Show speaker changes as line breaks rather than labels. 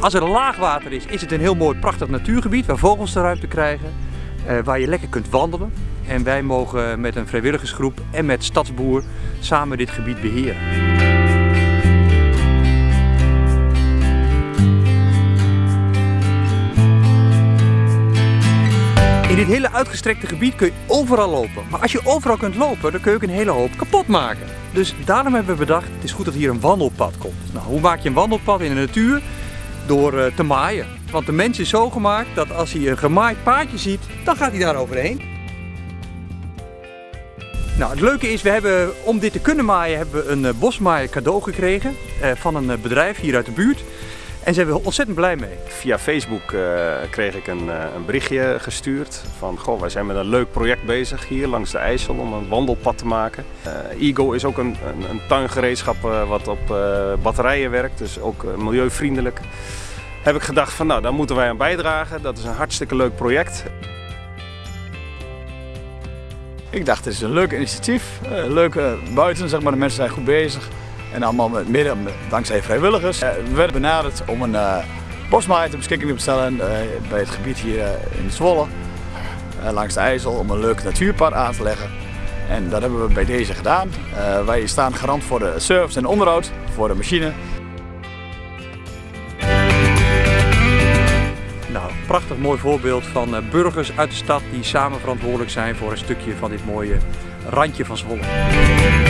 Als er laagwater is, is het een heel mooi prachtig natuurgebied waar vogels de ruimte krijgen. eh, waar je lekker kunt wandelen. En wij mogen met een vrijwilligersgroep en met Stadsboer samen dit gebied beheren. In dit hele uitgestrekte gebied kun je overal lopen. Maar als je overal kunt lopen, dan kun je ook een hele hoop kapot maken. Dus daarom hebben we bedacht, het is goed dat hier een wandelpad komt. Nou, hoe maak je een wandelpad in de natuur? Door eh, te maaien. Want de mens is zo gemaakt dat als hij een gemaaid paadje ziet, dan gaat hij daar overheen. Nou, het leuke is, we hebben, om dit te kunnen maaien, hebben we een eh, bosmaaier cadeau gekregen eh, van een bedrijf hier uit de buurt. En zijn we ontzettend blij mee.
Via Facebook eh, kreeg ik een, eh, een berichtje gestuurd van goh, wij zijn met een leuk project bezig hier langs de IJssel om een wandelpad te maken. Eh Ego is ook een, een, een tuingereedschap eh, wat op eh, batterijen werkt, dus ook milieuvriendelijk. Heb ik gedacht van nou, daar moeten wij aan bijdragen. Dat is een hartstikke leuk project.
Ik dacht, het is een leuk initiatief. leuk eh, buiten, zeg maar, de mensen zijn goed bezig. En allemaal met, mede dankzij vrijwilligers. Eh, we werden benaderd om een uh, bosmaaier ter beschikking te stellen uh, bij het gebied hier in Zwolle. Langs de IJssel om een leuk natuurpad aan te leggen. En dat hebben we bij deze gedaan. Wij staan garant voor de service en onderhoud, voor de machine.
Nou, prachtig mooi voorbeeld van burgers uit de stad die samen verantwoordelijk zijn voor een stukje van dit mooie randje van Zwolle.